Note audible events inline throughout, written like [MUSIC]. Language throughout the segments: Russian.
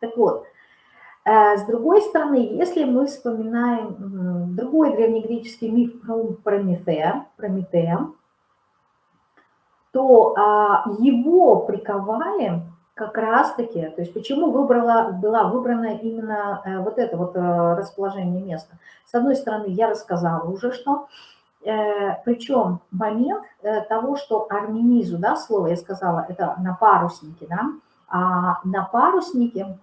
Так вот, э, с другой стороны, если мы вспоминаем другой древнегреческий миф про Прометея, Прометея то а, его приковали как раз-таки, то есть почему выбрала, была выбрана именно э, вот это вот э, расположение места. С одной стороны, я рассказала уже, что причем момент того, что арминизу, да, слово я сказала, это на паруснике, да, а на паруснике,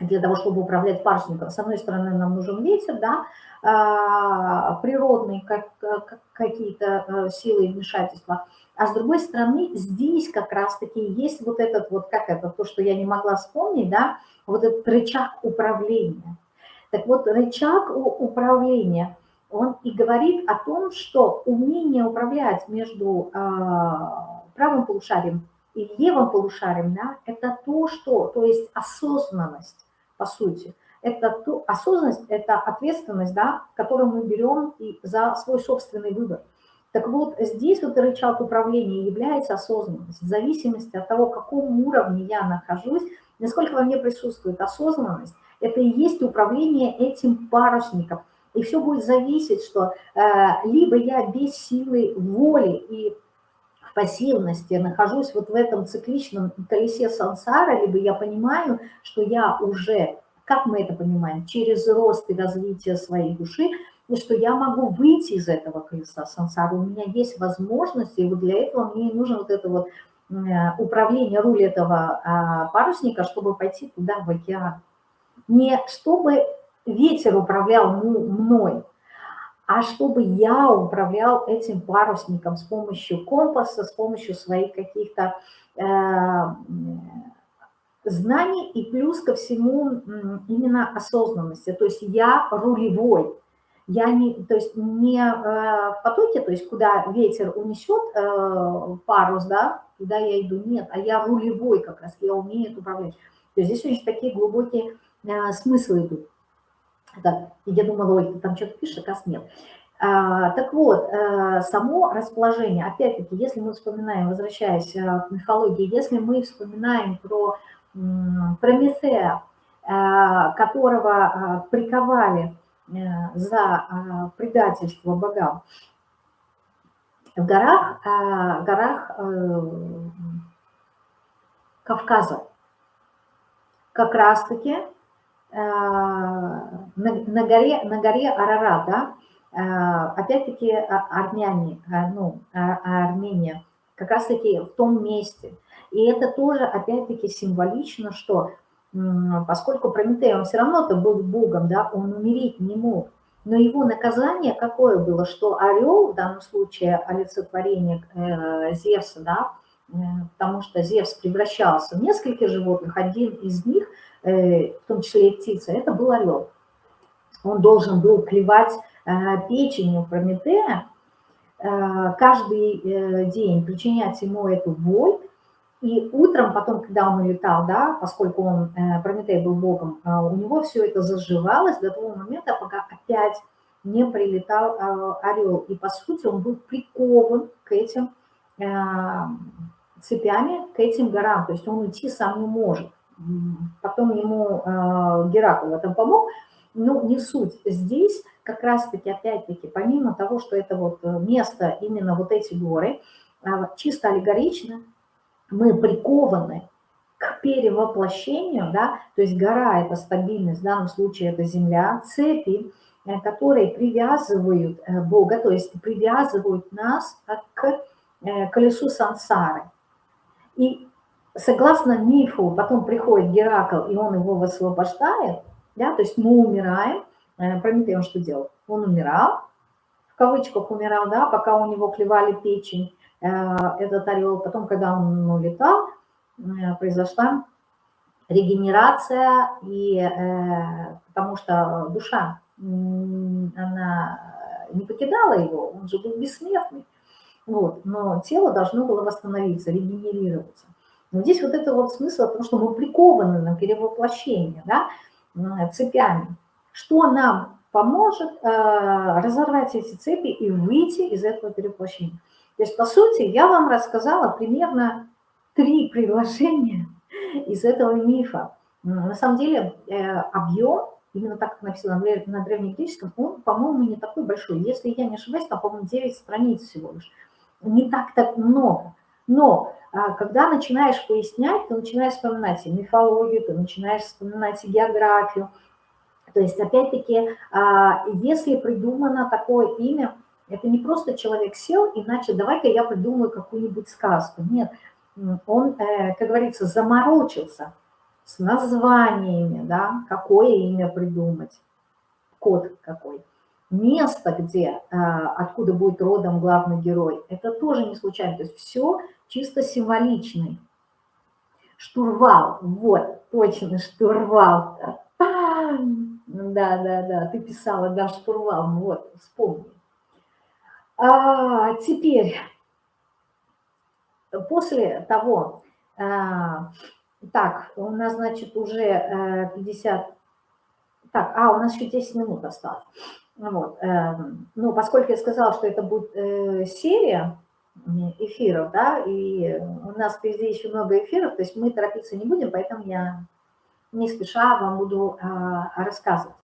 для того, чтобы управлять парусником, с одной стороны, нам нужен ветер, да, а, природные как, какие-то э, силы и вмешательства, а с другой стороны, здесь как раз-таки есть вот этот вот, как это, то, что я не могла вспомнить, да, вот этот рычаг управления. Так вот, рычаг управления – он и говорит о том, что умение управлять между а, правым полушарием и левым полушарием, да, это то, что, то есть осознанность, по сути. Это то, осознанность – это ответственность, да, которую мы берем и за свой собственный выбор. Так вот, здесь вот рычаг управления является осознанность. В зависимости от того, в каком уровне я нахожусь, насколько во мне присутствует осознанность, это и есть управление этим парусником – и все будет зависеть, что э, либо я без силы воли и пассивности нахожусь вот в этом цикличном колесе сансара, либо я понимаю, что я уже, как мы это понимаем, через рост и развитие своей души, и что я могу выйти из этого колеса сансара, у меня есть возможности, и вот для этого мне нужно вот это вот э, управление, руль этого а, парусника, чтобы пойти туда, в океан. Не чтобы ветер управлял мной, а чтобы я управлял этим парусником с помощью компаса, с помощью своих каких-то э, знаний и плюс ко всему именно осознанности. То есть я рулевой. Я не, то есть не э, в потоке, то есть куда ветер унесет э, парус, да, туда я иду, нет, а я рулевой как раз, я умею это управлять. То есть здесь очень такие глубокие э, смыслы идут. Да, я думала, ой, там что-то пишешь, а нет. А, так вот, а, само расположение, опять-таки, если мы вспоминаем, возвращаясь а, к мифологии, если мы вспоминаем про Прометея, а, которого приковали за предательство богам, в горах, горах Кавказа. Как раз-таки Э, на, на, горе, на горе Арарат, да, э, опять-таки а, армяне, э, ну, а, а Армения, как раз-таки в том месте. И это тоже, опять-таки, символично, что поскольку Прометей, он все равно-то был богом, да, он умереть не мог, но его наказание какое было, что орел, в данном случае олицетворение э, Зевса, да, э, потому что Зевс превращался в нескольких животных, один из них – Э, в том числе и птица, это был орел. Он должен был клевать э, печенью Прометея, э, каждый день причинять ему эту боль, и утром, потом, когда он улетал, да, поскольку он, Прометей был богом, у него все это заживалось до того момента, пока опять не прилетал орел. И, по сути, он был прикован к этим цепями, к этим горам, то есть он уйти сам не может потом ему э, Геракл в этом помог, но не суть. Здесь как раз-таки, опять-таки, помимо того, что это вот э, место, именно вот эти горы, э, чисто аллегорично, мы прикованы к перевоплощению, да, то есть гора – это стабильность, в данном случае это земля, цепи, которые привязывают Бога, то есть привязывают нас к колесу сансары. И согласно мифу, потом приходит Геракл, и он его высвобождает, да, то есть мы умираем. Э, Прометей он что делал? Он умирал, в кавычках умирал, да, пока у него клевали печень, э, этот орел. Потом, когда он улетал, э, произошла регенерация, и, потому что душа, она не покидала его, он же был бессмертный. Вот, но тело должно было восстановиться, регенерироваться. Но здесь вот это вот смысл, потому что мы прикованы на перевоплощение, да, цепями. Что нам поможет э, разорвать эти цепи и выйти из этого перевоплощения? То есть, по сути, я вам рассказала примерно три [LAUGHS] предложения из этого мифа. На самом деле э, объем, именно так как написано на древнегреческом, он, по-моему, не такой большой. Если я не ошибаюсь, там, по-моему, 9 страниц всего лишь. Не так так много. Но а, когда начинаешь пояснять, ты начинаешь вспоминать и мифологию, ты начинаешь вспоминать и географию. То есть, опять-таки, а, если придумано такое имя, это не просто человек сел, иначе давай-ка я придумаю какую-нибудь сказку. Нет, он, э, как говорится, заморочился с названиями, да, какое имя придумать, код какой. Место, где, э, откуда будет родом главный герой, это тоже не случайно. То есть все чисто символичный. Штурвал, вот, точно, штурвал. Да, да, да, ты писала, да, штурвал, вот, вспомни. А, теперь, после того, а, так, у нас, значит, уже 50, э, так, а, у нас еще 10 минут осталось. Вот, э, ну, поскольку я сказала, что это будет э, серия эфиров, да, и у нас впереди еще много эфиров, то есть мы торопиться не будем, поэтому я не спеша вам буду рассказывать.